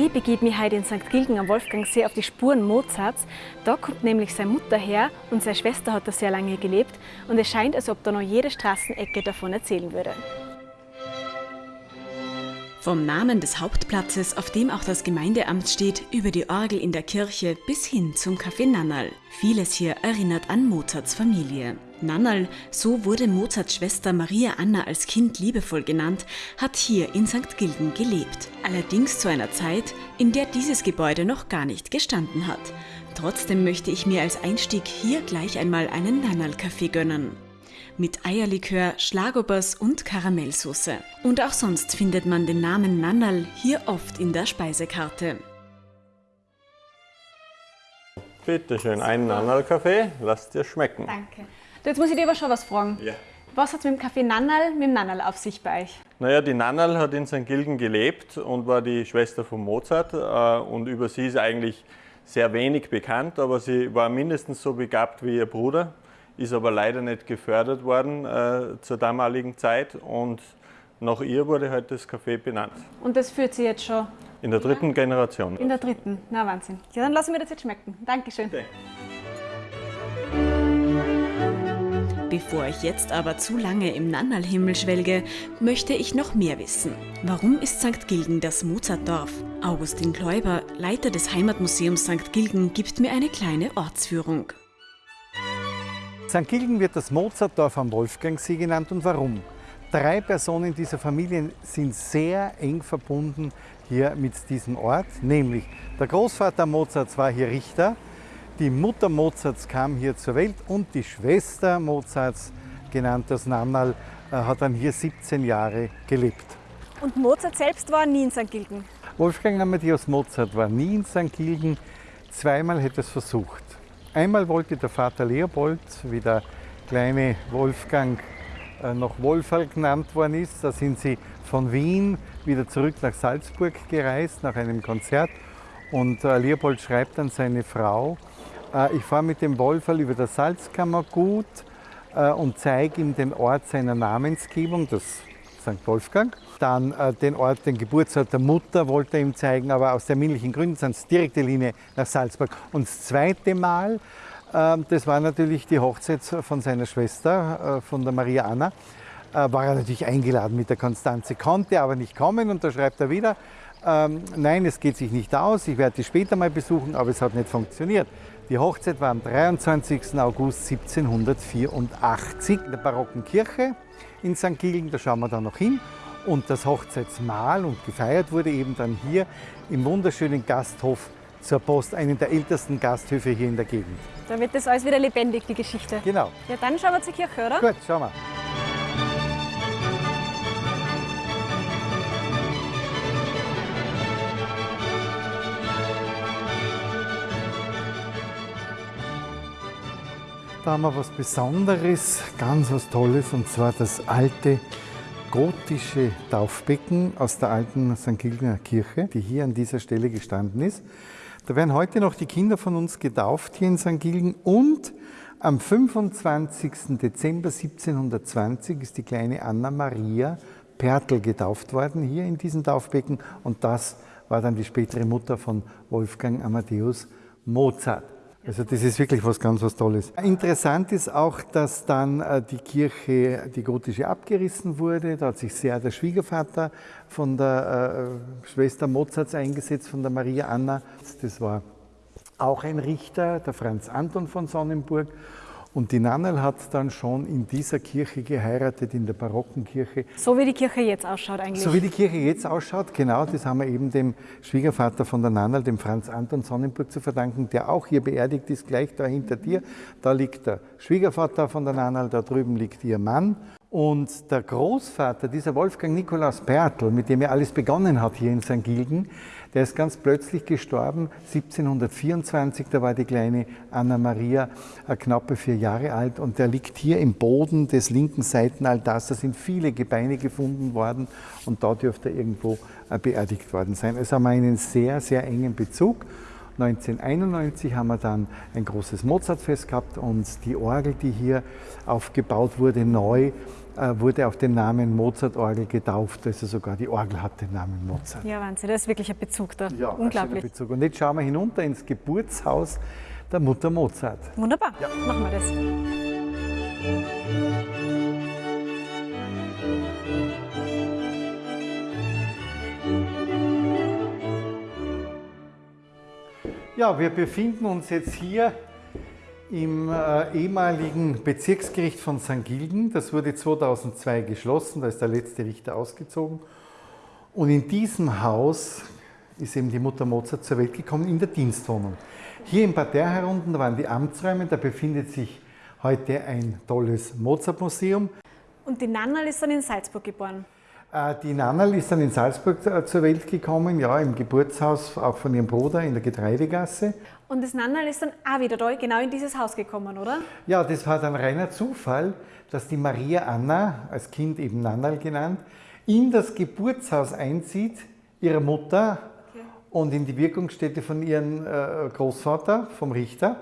Ich begebe mich heute in St. Gilgen am Wolfgangsee auf die Spuren Mozarts. Da kommt nämlich seine Mutter her und seine Schwester hat da sehr lange gelebt. Und es scheint, als ob da noch jede Straßenecke davon erzählen würde. Vom Namen des Hauptplatzes, auf dem auch das Gemeindeamt steht, über die Orgel in der Kirche bis hin zum Café Nannal. Vieles hier erinnert an Mozarts Familie. Nannal, so wurde Mozarts Schwester Maria Anna als Kind liebevoll genannt, hat hier in St. Gilgen gelebt. Allerdings zu einer Zeit, in der dieses Gebäude noch gar nicht gestanden hat. Trotzdem möchte ich mir als Einstieg hier gleich einmal einen Nannal-Kaffee gönnen mit Eierlikör, Schlagobers und Karamellsoße. Und auch sonst findet man den Namen Nannal hier oft in der Speisekarte. Bitte schön, einen Nannal-Kaffee, lass dir schmecken. Danke. Jetzt muss ich dir aber schon was fragen. Ja. Was hat es mit dem Kaffee Nannal, mit dem Nannal auf sich bei euch? Naja, die Nannal hat in St. Gilgen gelebt und war die Schwester von Mozart. Äh, und über sie ist eigentlich sehr wenig bekannt, aber sie war mindestens so begabt wie ihr Bruder ist aber leider nicht gefördert worden äh, zur damaligen Zeit und nach ihr wurde halt das Café benannt. Und das führt sie jetzt schon? In der dritten Generation. In der dritten, na Wahnsinn. Ja, dann lassen wir das jetzt schmecken. Dankeschön. Bitte. Bevor ich jetzt aber zu lange im Nannalhimmel schwelge, möchte ich noch mehr wissen. Warum ist St. Gilgen das Mozartdorf? Augustin Kläuber, Leiter des Heimatmuseums St. Gilgen, gibt mir eine kleine Ortsführung. St. Gilgen wird das Mozartdorf am Wolfgangsee genannt und warum? Drei Personen dieser Familie sind sehr eng verbunden hier mit diesem Ort, nämlich der Großvater Mozarts war hier Richter, die Mutter Mozarts kam hier zur Welt und die Schwester Mozarts, genannt das Nannal, äh, hat dann hier 17 Jahre gelebt. Und Mozart selbst war nie in St. Gilgen? Wolfgang Amadeus Mozart war nie in St. Gilgen, zweimal hätte es versucht. Einmal wollte der Vater Leopold, wie der kleine Wolfgang äh, noch Wolferl genannt worden ist, da sind sie von Wien wieder zurück nach Salzburg gereist nach einem Konzert. Und äh, Leopold schreibt an seine Frau, äh, ich fahre mit dem Wolferl über das Salzkammergut und zeige ihm den Ort seiner Namensgebung, das St. Wolfgang. Dann äh, den Ort, den Geburtsort der Mutter wollte er ihm zeigen, aber aus terminlichen Gründen sind es direkte Linie nach Salzburg. Und das zweite Mal, äh, das war natürlich die Hochzeit von seiner Schwester, äh, von der Maria Anna, äh, war er natürlich eingeladen mit der Konstanze, konnte aber nicht kommen und da schreibt er wieder, ähm, nein, es geht sich nicht aus, ich werde die später mal besuchen, aber es hat nicht funktioniert. Die Hochzeit war am 23. August 1784 in der barocken Kirche in St. Gilgen, da schauen wir dann noch hin. Und das Hochzeitsmahl und gefeiert wurde eben dann hier im wunderschönen Gasthof zur Post, einen der ältesten Gasthöfe hier in der Gegend. Da wird das alles wieder lebendig, die Geschichte. Genau. Ja, dann schauen wir zur Kirche, oder? Gut, schauen wir. Da haben wir was Besonderes, ganz was Tolles, und zwar das alte gotische Taufbecken aus der alten St. Gilgener Kirche, die hier an dieser Stelle gestanden ist. Da werden heute noch die Kinder von uns getauft hier in St. Gilgen und am 25. Dezember 1720 ist die kleine Anna Maria Pertl getauft worden hier in diesem Taufbecken und das war dann die spätere Mutter von Wolfgang Amadeus Mozart. Also das ist wirklich was ganz was Tolles. Interessant ist auch, dass dann äh, die Kirche, die gotische, abgerissen wurde. Da hat sich sehr der Schwiegervater von der äh, Schwester Mozarts eingesetzt, von der Maria Anna. Das war auch ein Richter, der Franz Anton von Sonnenburg. Und die Nannel hat dann schon in dieser Kirche geheiratet, in der barocken Kirche. So wie die Kirche jetzt ausschaut eigentlich. So wie die Kirche jetzt ausschaut, genau, das haben wir eben dem Schwiegervater von der Nannel, dem Franz Anton Sonnenburg zu verdanken, der auch hier beerdigt ist, gleich da hinter dir. Da liegt der Schwiegervater von der Nannel, da drüben liegt ihr Mann. Und der Großvater, dieser Wolfgang Nikolaus Pertl, mit dem er alles begonnen hat hier in St. Gilgen, der ist ganz plötzlich gestorben, 1724, da war die kleine Anna Maria äh, knappe vier Jahre alt und der liegt hier im Boden des linken Seitenaltars. Da sind viele Gebeine gefunden worden und da dürfte er irgendwo äh, beerdigt worden sein. Also haben wir einen sehr, sehr engen Bezug. 1991 haben wir dann ein großes Mozartfest gehabt und die Orgel, die hier aufgebaut wurde, neu, wurde auf den Namen Mozart-Orgel getauft. Also sogar die Orgel hat den Namen Mozart. Ja, Wahnsinn, das ist wirklich ein Bezug da. Ja, Unglaublich. Bezug. Und jetzt schauen wir hinunter ins Geburtshaus der Mutter Mozart. Wunderbar, ja. machen wir das. Ja, wir befinden uns jetzt hier im äh, ehemaligen Bezirksgericht von St. Gilgen. Das wurde 2002 geschlossen, da ist der letzte Richter ausgezogen. Und in diesem Haus ist eben die Mutter Mozart zur Welt gekommen, in der Dienstwohnung. Hier im Parterre herunten, waren die Amtsräume, da befindet sich heute ein tolles Mozart-Museum. Und die Nannal ist dann in Salzburg geboren. Äh, die Nannal ist dann in Salzburg äh, zur Welt gekommen, ja, im Geburtshaus auch von ihrem Bruder in der Getreidegasse. Und das Nannal ist dann auch wieder da, genau in dieses Haus gekommen, oder? Ja, das war dann reiner Zufall, dass die Maria Anna, als Kind eben Nannal genannt, in das Geburtshaus einzieht, ihrer Mutter okay. und in die Wirkungsstätte von ihrem äh, Großvater, vom Richter.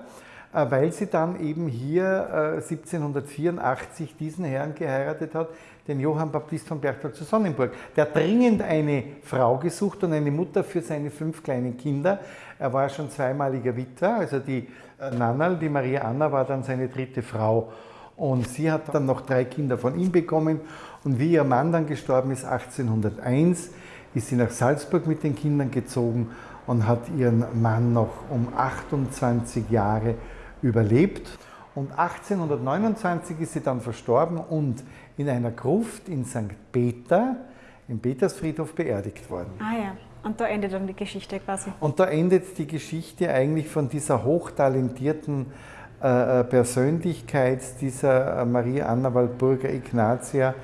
Äh, weil sie dann eben hier 1784 äh, diesen Herrn geheiratet hat, den Johann Baptist von Berchtold zu Sonnenburg. Der dringend eine Frau gesucht und eine Mutter für seine fünf kleinen Kinder. Er war schon zweimaliger Witwer, also die äh, Nannal, die Maria Anna, war dann seine dritte Frau. Und sie hat dann noch drei Kinder von ihm bekommen. Und wie ihr Mann dann gestorben ist, 1801, ist sie nach Salzburg mit den Kindern gezogen und hat ihren Mann noch um 28 Jahre überlebt. Und 1829 ist sie dann verstorben und in einer Gruft in St. Peter, im Petersfriedhof, beerdigt worden. Ah ja, und da endet dann die Geschichte quasi. Und da endet die Geschichte eigentlich von dieser hochtalentierten äh, äh Persönlichkeit, dieser äh, Maria Anna Walburger Ignatia,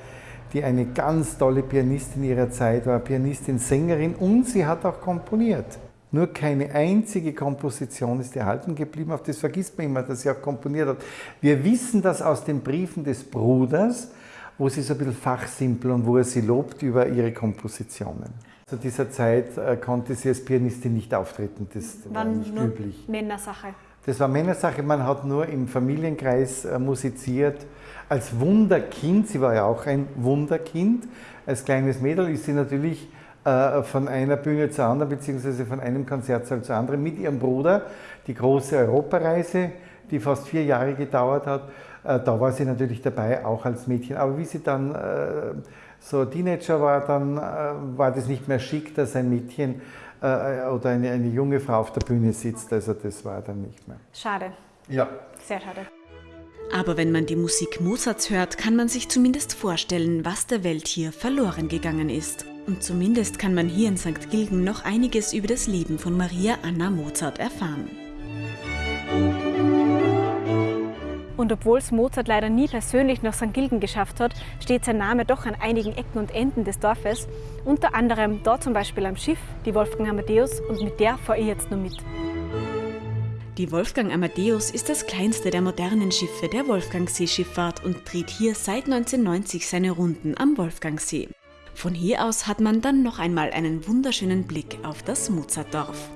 die eine ganz tolle Pianistin ihrer Zeit war, Pianistin, Sängerin und sie hat auch komponiert. Nur keine einzige Komposition ist erhalten geblieben. Auf das vergisst man immer, dass sie auch komponiert hat. Wir wissen das aus den Briefen des Bruders, wo sie so ein bisschen fachsimpel und wo er sie lobt über ihre Kompositionen. Zu dieser Zeit äh, konnte sie als Pianistin nicht auftreten, das war nicht nur üblich. Männersache. Das war Männersache, man hat nur im Familienkreis äh, musiziert. Als Wunderkind, sie war ja auch ein Wunderkind, als kleines Mädel ist sie natürlich von einer Bühne zur anderen, beziehungsweise von einem Konzertsaal zur anderen mit ihrem Bruder. Die große Europareise, die fast vier Jahre gedauert hat, äh, da war sie natürlich dabei, auch als Mädchen. Aber wie sie dann äh, so Teenager war, dann war das nicht mehr schick, dass ein Mädchen oder eine, eine junge Frau auf der Bühne sitzt. Also das war dann nicht mehr. Schade. Ja. Sehr schade. Aber wenn man die Musik Mozarts hört, kann man sich zumindest vorstellen, was der Welt hier verloren gegangen ist. Und zumindest kann man hier in St. Gilgen noch einiges über das Leben von Maria Anna Mozart erfahren. Und obwohl es Mozart leider nie persönlich nach St. Gilgen geschafft hat, steht sein Name doch an einigen Ecken und Enden des Dorfes. Unter anderem da zum Beispiel am Schiff, die Wolfgang Amadeus, und mit der fahre ich jetzt nur mit. Die Wolfgang Amadeus ist das kleinste der modernen Schiffe der Wolfgangseeschifffahrt und dreht hier seit 1990 seine Runden am Wolfgangsee. Von hier aus hat man dann noch einmal einen wunderschönen Blick auf das Mozartdorf.